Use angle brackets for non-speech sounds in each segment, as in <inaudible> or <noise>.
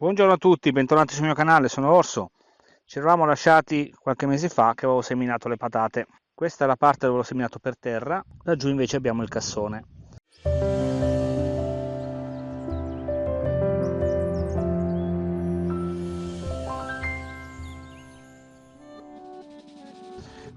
Buongiorno a tutti, bentornati sul mio canale, sono Orso. Ci eravamo lasciati qualche mese fa che avevo seminato le patate. Questa è la parte dove l'ho seminato per terra, laggiù invece abbiamo il cassone.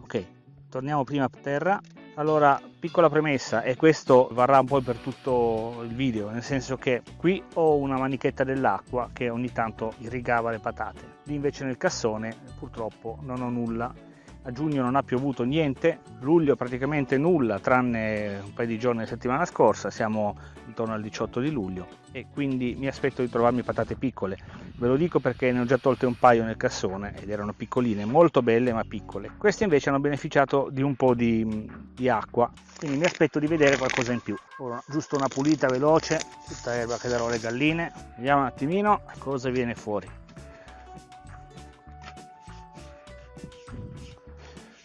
Ok, torniamo prima a terra allora, piccola premessa, e questo varrà un po' per tutto il video, nel senso che qui ho una manichetta dell'acqua che ogni tanto irrigava le patate, lì invece nel cassone purtroppo non ho nulla a giugno non ha piovuto niente, luglio praticamente nulla tranne un paio di giorni la settimana scorsa, siamo intorno al 18 di luglio e quindi mi aspetto di trovarmi patate piccole. Ve lo dico perché ne ho già tolte un paio nel cassone ed erano piccoline, molto belle ma piccole. Queste invece hanno beneficiato di un po' di, di acqua, quindi mi aspetto di vedere qualcosa in più. Ora, giusto una pulita veloce, tutta erba che darò alle galline, vediamo un attimino cosa viene fuori.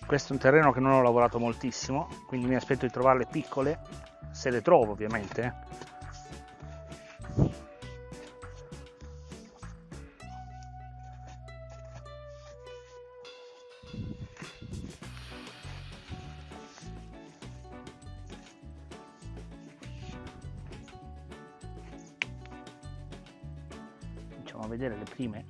Questo è un terreno che non ho lavorato moltissimo quindi mi aspetto di trovarle piccole se le trovo ovviamente. A vedere le prime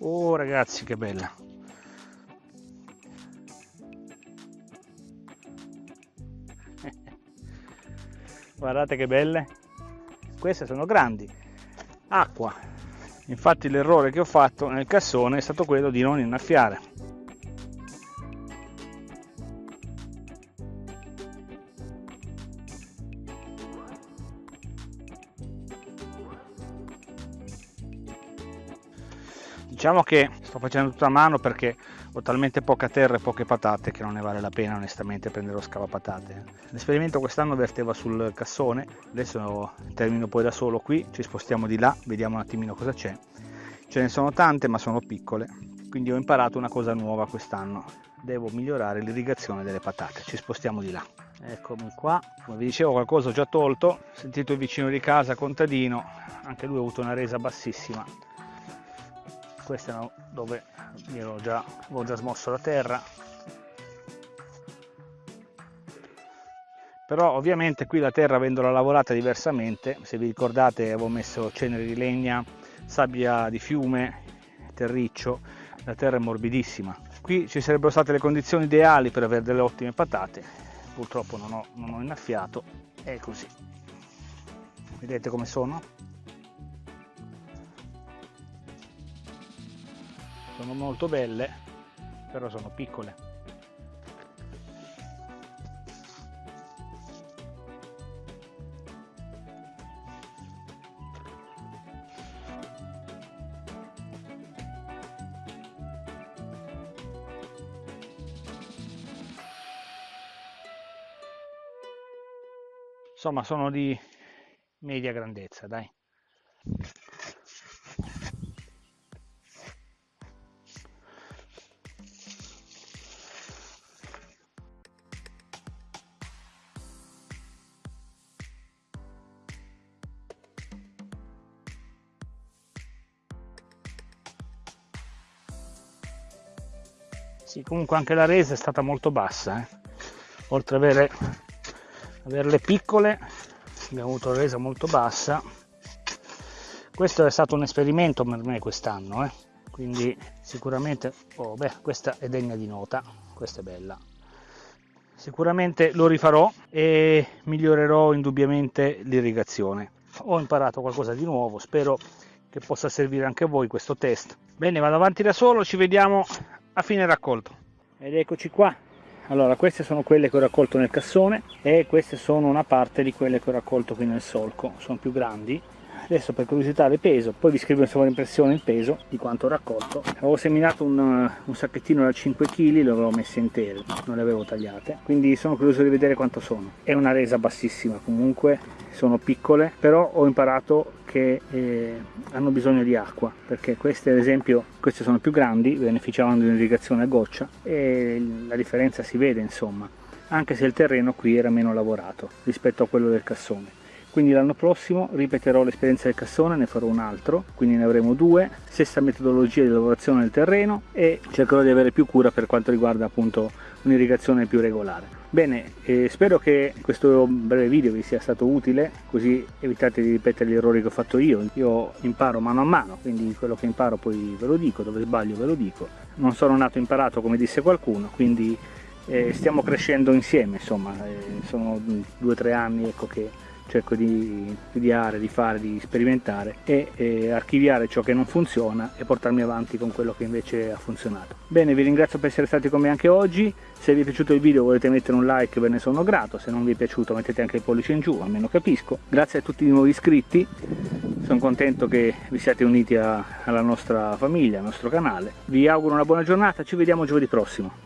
oh ragazzi che bella. <laughs> Guardate che belle. Queste sono grandi. Acqua. Infatti l'errore che ho fatto nel cassone è stato quello di non innaffiare diciamo che sto facendo tutta a mano perché ho talmente poca terra e poche patate che non ne vale la pena onestamente prendere lo scavapatate. L'esperimento quest'anno verteva sul cassone adesso termino poi da solo qui ci spostiamo di là vediamo un attimino cosa c'è. Ce ne sono tante ma sono piccole quindi ho imparato una cosa nuova quest'anno. Devo migliorare l'irrigazione delle patate ci spostiamo di là. Eccomi qua. Come vi dicevo qualcosa ho già tolto sentito il vicino di casa contadino anche lui ha avuto una resa bassissima queste erano dove io già, avevo già smosso la terra. Però ovviamente qui la terra avendola lavorata diversamente se vi ricordate avevo messo cenere di legna sabbia di fiume terriccio la terra è morbidissima. Qui ci sarebbero state le condizioni ideali per avere delle ottime patate purtroppo non ho, non ho innaffiato è così. Vedete come sono sono molto belle però sono piccole. Insomma sono di media grandezza dai sì, comunque anche la resa è stata molto bassa eh. oltre ad avere, averle piccole abbiamo avuto la resa molto bassa questo è stato un esperimento per me quest'anno eh. quindi sicuramente oh, beh, questa è degna di nota questa è bella sicuramente lo rifarò e migliorerò indubbiamente l'irrigazione ho imparato qualcosa di nuovo spero che possa servire anche a voi questo test bene vado avanti da solo ci vediamo a fine raccolto. Ed eccoci qua. Allora queste sono quelle che ho raccolto nel cassone e queste sono una parte di quelle che ho raccolto qui nel solco. Sono più grandi. Adesso per curiosità le peso. Poi vi scrivo in sovraimpressione il peso di quanto ho raccolto. Avevo seminato un, un sacchettino da 5 kg le avevo messe intere non le avevo tagliate. Quindi sono curioso di vedere quanto sono. È una resa bassissima comunque. Sono piccole però ho imparato che eh, hanno bisogno di acqua perché queste ad esempio queste sono più grandi beneficiavano di un'irrigazione a goccia e la differenza si vede insomma anche se il terreno qui era meno lavorato rispetto a quello del cassone quindi l'anno prossimo ripeterò l'esperienza del cassone, ne farò un altro, quindi ne avremo due, stessa metodologia di lavorazione del terreno e cercherò di avere più cura per quanto riguarda appunto un'irrigazione più regolare. Bene, eh, spero che questo breve video vi sia stato utile, così evitate di ripetere gli errori che ho fatto io. Io imparo mano a mano, quindi quello che imparo poi ve lo dico, dove sbaglio ve lo dico. Non sono nato imparato come disse qualcuno, quindi eh, stiamo crescendo insieme, insomma, eh, sono due o tre anni ecco, che cerco di studiare, di fare, di sperimentare e eh, archiviare ciò che non funziona e portarmi avanti con quello che invece ha funzionato. Bene, vi ringrazio per essere stati con me anche oggi, se vi è piaciuto il video volete mettere un like ve ne sono grato, se non vi è piaciuto mettete anche il pollice in giù, almeno capisco. Grazie a tutti i nuovi iscritti, sono contento che vi siate uniti a, alla nostra famiglia, al nostro canale. Vi auguro una buona giornata, ci vediamo giovedì prossimo.